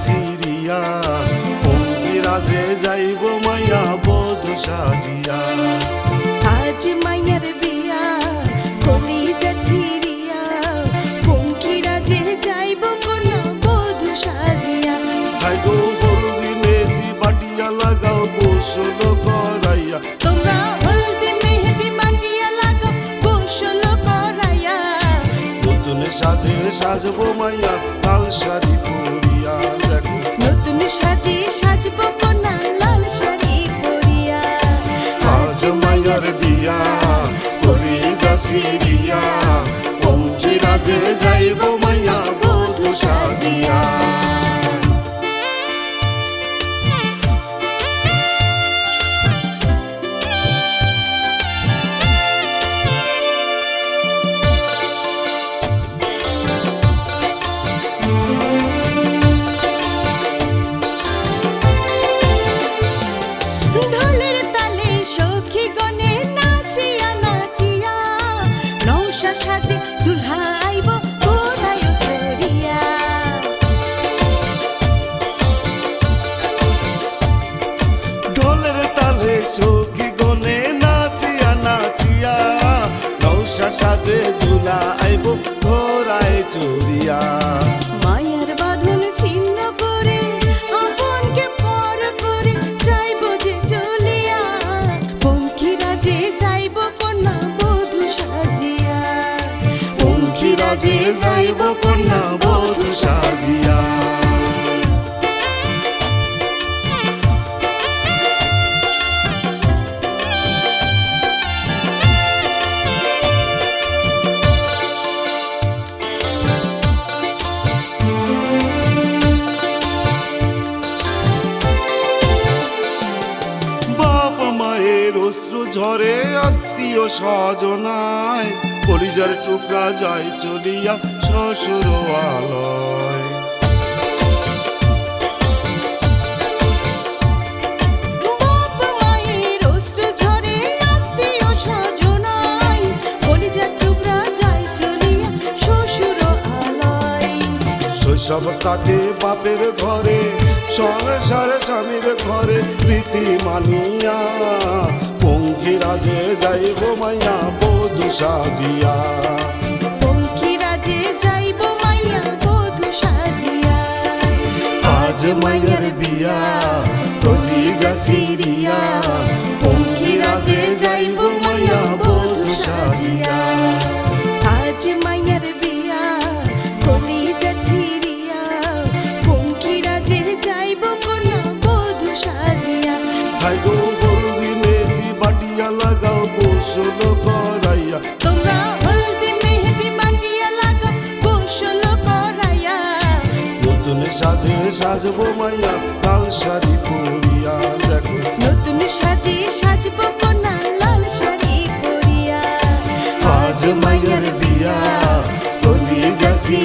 যাচিরিয়া পঙ্কিরাজে যাইব মাইয়া বধু সাজিয়া। আজ মাইয়ার বিয়া কলি যাচ্ছি রিয়া পঙ্কিরা যে যাইব কোন বধু সাজিয়া। হাই গো বলদি মেদি বাটিয়া লাগাও গোসল করাইয়া। তোমরা হলদি মেহেদি বাটিয়া লাগাও গোসল করাইয়া। নতুন সাজে সাজবো মাইয়া লাল শাড়ি পরিয়া। সাজে সাজব কোনা লাল শাড়ি পরিয়া। আজ মাইয়ার বিয়া করি যাইব মাইয়া বধু সাজিয়া। সাজে দুলা আইব ঘোরায় চুরিয়া। মায়ের বাঁধন ছিন্ন করে, আপনকে পর করে যাইব যে চলিয়া। পঙ্খিরা যে যাইব কন্যা বধু সাজিয়া। পঙ্খিরা যে যাইব কন্যা বধু সাজিয়া। অশ্রু ঝরে আত্মীয় স্বজনায় কলিজার টুকরা যায় চলিয়া শ্বশুর আলয়। শৈশব কাটে বাপের ঘরে সংসার স্বামীর ঘরে প্রীতি মানিয়া পঙ্খিরাজে যাইব মাইয়া বধু সাজিয়া। পঙ্খিরাজে যাইব মাইয়া বধু সাজিয়া। আজ মাইয়ার বিয়া কলি যাচিরিয়া সাজবো মাইয়া লাল শাড়ি পরিয়া দেখো। নতুন সাজে সাজব কোনা লাল শাড়ি পরিয়া। আজ মাইয়ার বিয়া কলি যাচ্ছি